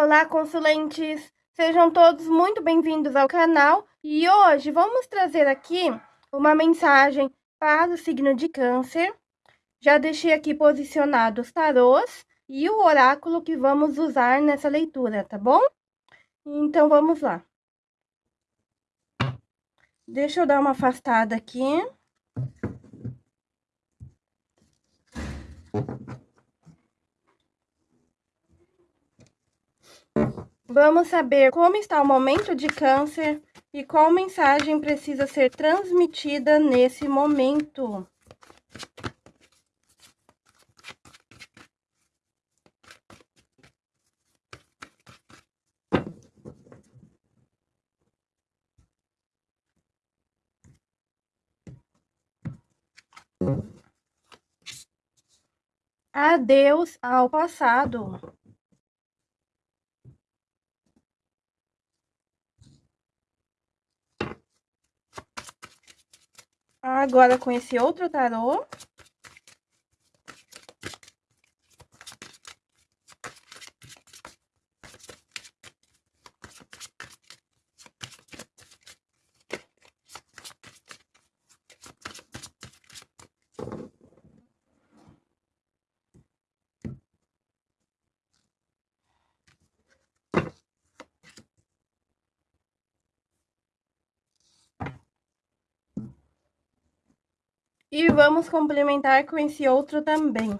Olá, consulentes! Sejam todos muito bem-vindos ao canal e hoje vamos trazer aqui uma mensagem para o signo de câncer. Já deixei aqui posicionados os tarôs e o oráculo que vamos usar nessa leitura, tá bom? Então, vamos lá. Deixa eu dar uma afastada aqui. Vamos saber como está o momento de câncer e qual mensagem precisa ser transmitida nesse momento. Adeus ao passado. Agora com esse outro tarô. E vamos complementar com esse outro também.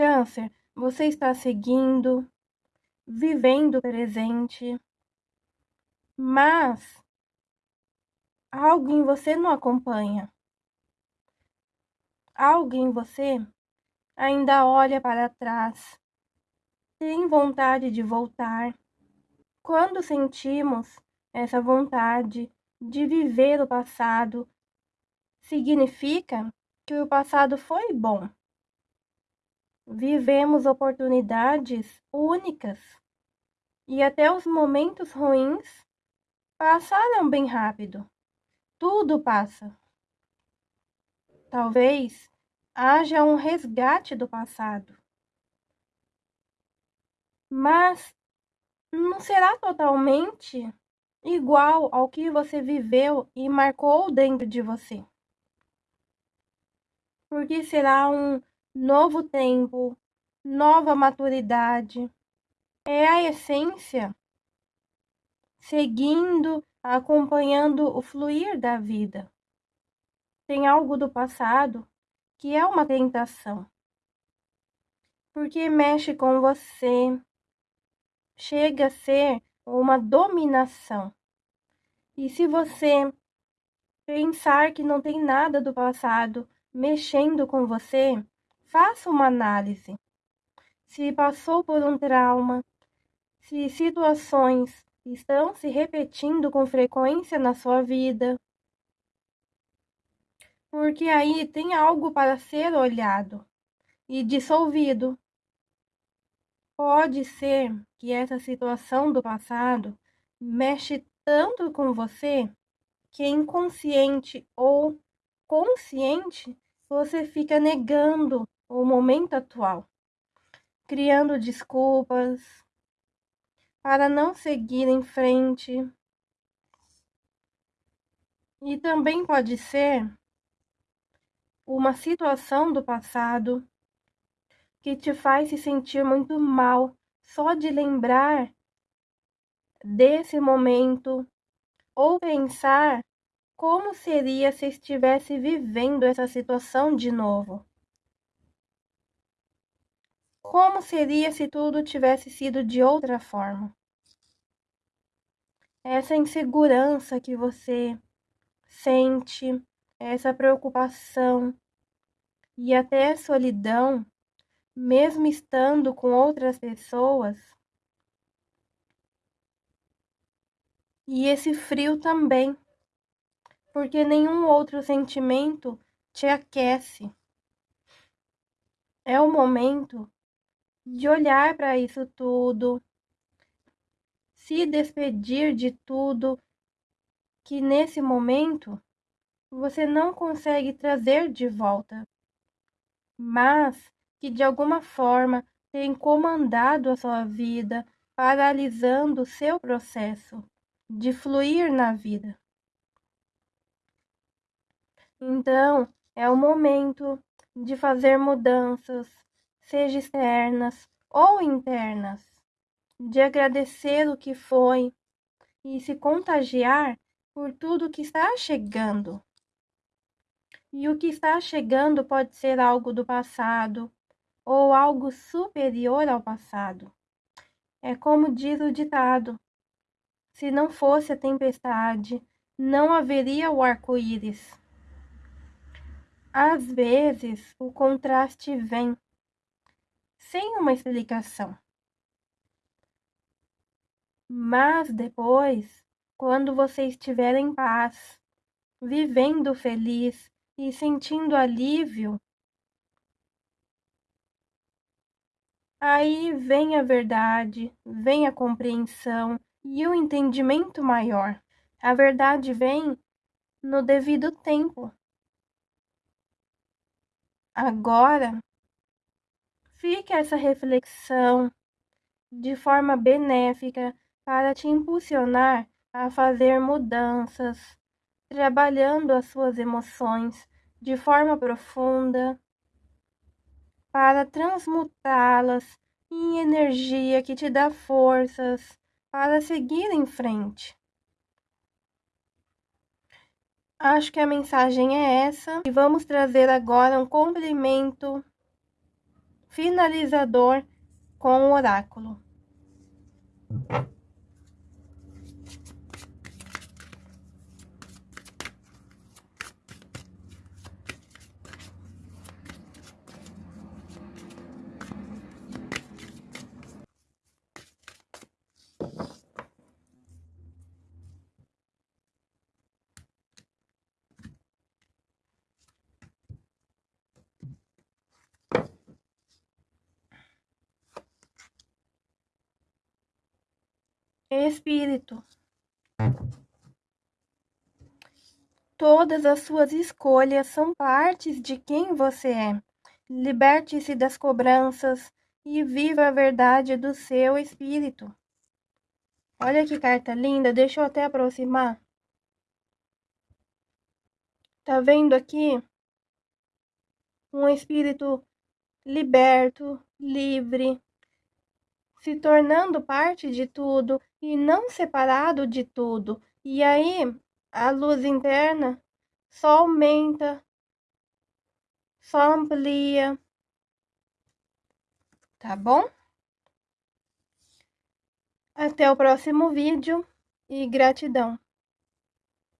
Câncer, você está seguindo, vivendo o presente, mas algo em você não acompanha. Algo em você ainda olha para trás, tem vontade de voltar. Quando sentimos essa vontade de viver o passado, significa que o passado foi bom vivemos oportunidades únicas e até os momentos ruins passaram bem rápido. Tudo passa. Talvez haja um resgate do passado. Mas não será totalmente igual ao que você viveu e marcou dentro de você. Porque será um novo tempo, nova maturidade. É a essência, seguindo, acompanhando o fluir da vida. Tem algo do passado que é uma tentação, porque mexe com você, chega a ser uma dominação. E se você pensar que não tem nada do passado mexendo com você, Faça uma análise. Se passou por um trauma, se situações estão se repetindo com frequência na sua vida. Porque aí tem algo para ser olhado e dissolvido. Pode ser que essa situação do passado mexe tanto com você que inconsciente ou consciente você fica negando o momento atual, criando desculpas para não seguir em frente. E também pode ser uma situação do passado que te faz se sentir muito mal só de lembrar desse momento ou pensar como seria se estivesse vivendo essa situação de novo. Como seria se tudo tivesse sido de outra forma? Essa insegurança que você sente essa preocupação e até solidão, mesmo estando com outras pessoas. E esse frio também, porque nenhum outro sentimento te aquece. É o momento de olhar para isso tudo, se despedir de tudo que nesse momento você não consegue trazer de volta, mas que de alguma forma tem comandado a sua vida, paralisando o seu processo de fluir na vida. Então, é o momento de fazer mudanças, seja externas ou internas, de agradecer o que foi e se contagiar por tudo que está chegando. E o que está chegando pode ser algo do passado ou algo superior ao passado. É como diz o ditado: se não fosse a tempestade, não haveria o arco-íris. Às vezes, o contraste vem sem uma explicação. Mas depois, quando você estiver em paz, vivendo feliz e sentindo alívio, aí vem a verdade, vem a compreensão e o entendimento maior. A verdade vem no devido tempo. Agora, fica essa reflexão de forma benéfica para te impulsionar a fazer mudanças, trabalhando as suas emoções de forma profunda para transmutá-las em energia que te dá forças para seguir em frente. Acho que a mensagem é essa e vamos trazer agora um complemento finalizador com o oráculo. Espírito. Todas as suas escolhas são partes de quem você é. Liberte-se das cobranças e viva a verdade do seu espírito. Olha que carta linda, deixa eu até aproximar. Tá vendo aqui? Um espírito liberto, livre, se tornando parte de tudo e não separado de tudo. E aí a luz interna só aumenta, só amplia. Tá bom? Até o próximo vídeo e gratidão.